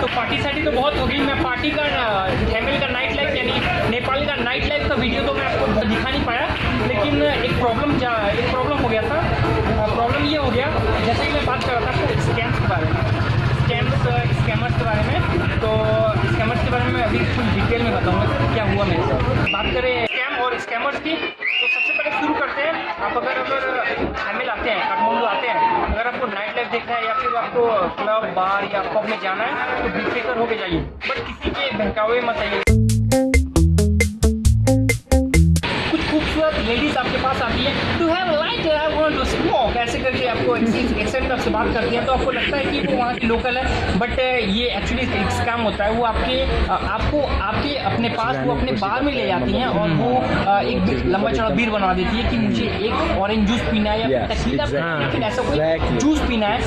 तो पार्टी सार्टी तो बहुत हो गई मैं पार्टी का थैमिल का नाइट लाइफ यानी नेपाल का नाइट लाइफ का वीडियो तो मैं आपको दिखा नहीं पाया, लेकिन एक प्रॉब्लम एक प्रॉब्लम हो गया था। प्रॉब्लम ये हो गया, जैसे कि मैं बात कर रहा था स्कैम्स के बारे में। स्कैम्स स्कैमर्स के बारे में। तो स्कैमर्स के बारे में अभी कुछ डिटेल में बताऊँगा क्या हुआ मेरे साथ। बात करें स्कैम और स्कैमर्स की तो सबसे पहले शुरू करते हैं। आप अगर अगर हैं काठमांडू आते हैं अगर आपको नाइट लाइफ फिर आपको क्लब बार या पब में जाना है तो बेफिक्र होके जाइए। बट किसी के बहकावे मत आइए। बात करती हैं तो आपको लगता है कि वो वहाँ की लोकल है? बट ये एक्चुअली एक स्कैम होता है। वो आपके आपको आपके अपने पास वो अपने बार में ले जाती हैं और वो एक लंबा चौड़ा बीर बना देती है कि मुझे एक ऑरेंज जूस पीना है या लेकिन ऐसा कोई जूस पीना है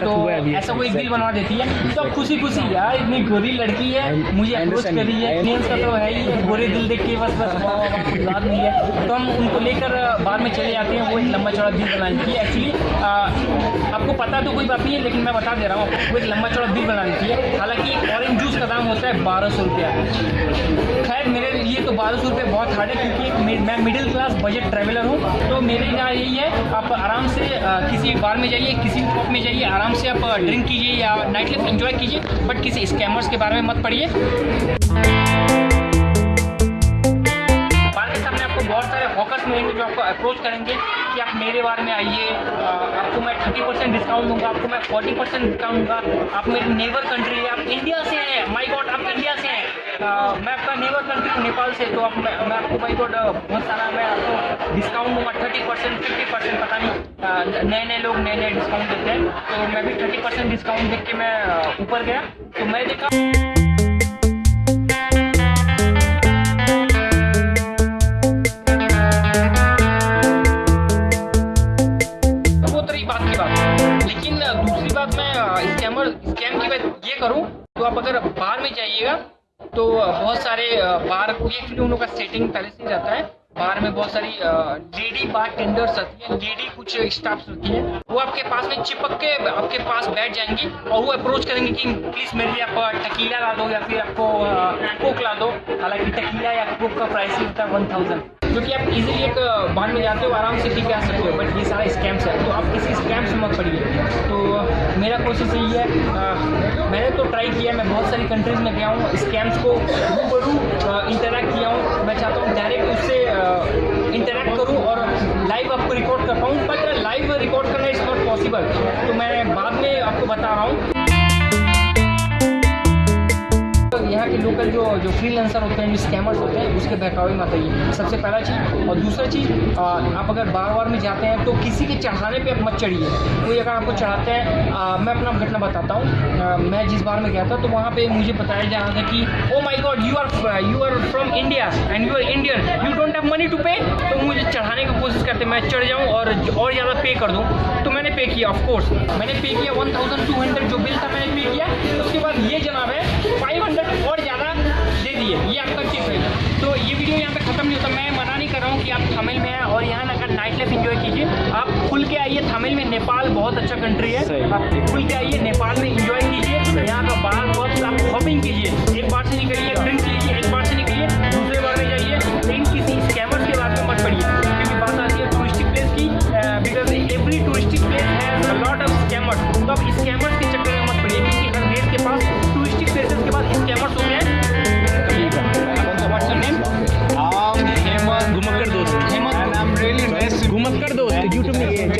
तो ऐसा कोई बिल बनवा देती है। तो खुशी खुशी यार इतनी गोरी लड़की है मुझे अप्रोच करी है मेन्स का तो है ही गोरे दिल देख के बस बस याद नहीं है। तो हम उनको लेकर बाद में चले जाते हैं वो एक लंबा चौड़ा बिल बनाने की एक्चुअली आपको पता तो कोई बात नहीं है, लेकिन मैं बता दे रहा हूँ, आपको एक लंबा चौड़ा बिल बनानी चाहिए। हालाँकि ऑरेंज जूस का दाम होता है बारह सौ रुपया। खैर, मेरे लिए तो बारह सौ रुपये बहुत हार्ड है, क्योंकि मैं मिडिल क्लास बजट ट्रैवलर हूँ तो मेरे यहाँ यही है, आप आराम से किसी बार में जाइए, किसी पॉप में जाइए, आराम से आप ड्रिंक कीजिए या नाइट लाइफ इन्जॉय कीजिए बट किसी स्कैमर्स के बारे में मत पढ़िए। बहुत सारे हॉकर्स मिलेंगे जो आपको अप्रोच करेंगे। मेरे बारे में आइए। आपको मैं थर्टी परसेंट डिस्काउंट दूँगा आपको मैं फोर्टी परसेंट डिस्काउंट दूँगा। आप मेरी नेबर कंट्री है आप इंडिया से हैं। माई गॉड आप इंडिया से हैं। मैं आपका नेबर कंट्री हूँ नेपाल से तो आप मैं, आपको माई गॉड बहुत सारा मैं आपको डिस्काउंट दूँगा। थर्टी परसेंट फिफ्टी परसेंट पता नहीं नए नए लोग नए नए डिस्काउंट देते हैं। तो मैं भी थर्टी परसेंट डिस्काउंट देख के मैं ऊपर गया। तो मैं देखा करूँ तो आप अगर बाहर में जाइएगा तो बहुत सारे बार एक्चुअली उन का सेटिंग पहले से रहता है, बार में बहुत सारी लेडी बार टेंडर्स आती है लेडी कुछ स्टाफ्स होती है, वो आपके पास में चिपक के, आपके पास बैठ जाएँगी और वो अप्रोच करेंगे कि प्लीज़ मेरे लिए आप टकीला ला दो या फिर आपको कोक ला दो। हालाँकि टकीला या कोक का प्राइस ही होता है वन थाउज़ेंड जो कि आप इजीली एक बार में जाते हो, आराम से के आ सकते हो बट ये सारा स्कैम्स है तो आप किसी स्कैम से मत पड़िए। तो मेरा कोशिश यही है मैंने तो ट्राई किया, मैं बहुत सारी कंट्रीज़ में गया हूँ स्कैम्स को रूबरू इंटरेक्ट किया हूँ। मैं चाहता हूँ डायरेक्ट उससे इंटरेक्ट करूँ और लाइव आपको रिकॉर्ड कर पाऊँ बट लाइव रिकॉर्ड करना इज़ नॉट पॉसिबल तो मैं बाद में आपको बता रहा हूँ। यहाँ के लोकल जो जो फ्रीलांसर होते हैं, जो स्कैमर्स होते हैं, उसके बहकावे में आइए सबसे पहला चीज़, और दूसरा चीज़ आप अगर बार बार में जाते हैं तो किसी के चढ़ाने पे आप मत चढ़िए। कोई अगर आपको चढ़ाते हैं मैं अपना घटना बताता हूँ। मैं जिस बार में गया था तो वहाँ पे मुझे बताया जा रहा था कि ओ my god you are you are from India and you are Indian you don't have money to pay तो मुझे चढ़ाने की कोशिश करते, मैं चढ़ जाऊँ और और ज़्यादा पे कर दूँ। तो मैंने पे किया ऑफकोर्स मैंने पे किया वन थाउज़ेंड टू हंड्रेड जो बिल था, मैंने पे किया। उसके बाद ये जनाब है फाइव हंड्रेड और ज़्यादा दे दिए ये आपका टिप है। तो ये वीडियो यहाँ पे ख़त्म नहीं होता। मैं मना नहीं कर रहा हूँ कि आप थमिल में हैं और यहाँ अगर नाइट लाइफ इन्जॉय कीजिए। आप खुल के आइए थामिल में नेपाल बहुत अच्छा कंट्री है। आप खुल के आइए नेपाल में इन्जॉय कीजिए। यहाँ का बाहर बहुत आप शॉपिंग कीजिए। एक बार से निकलिए ड्रिंक लीजिए 就这么一点。